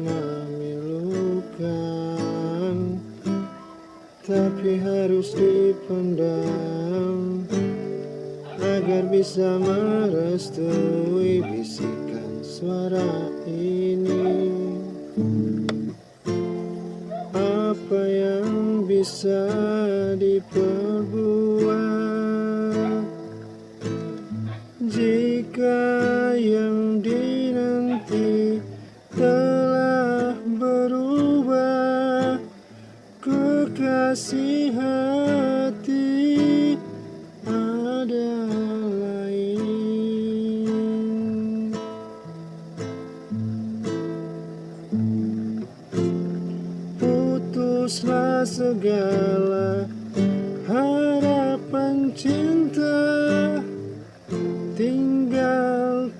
memilukan Tapi harus dipendam Agar bisa merestui bisikan suara ini. Apa yang bisa diperbuat? Jika yang kasih hati ada lain. Putuslah segala harapan cinta Tinggal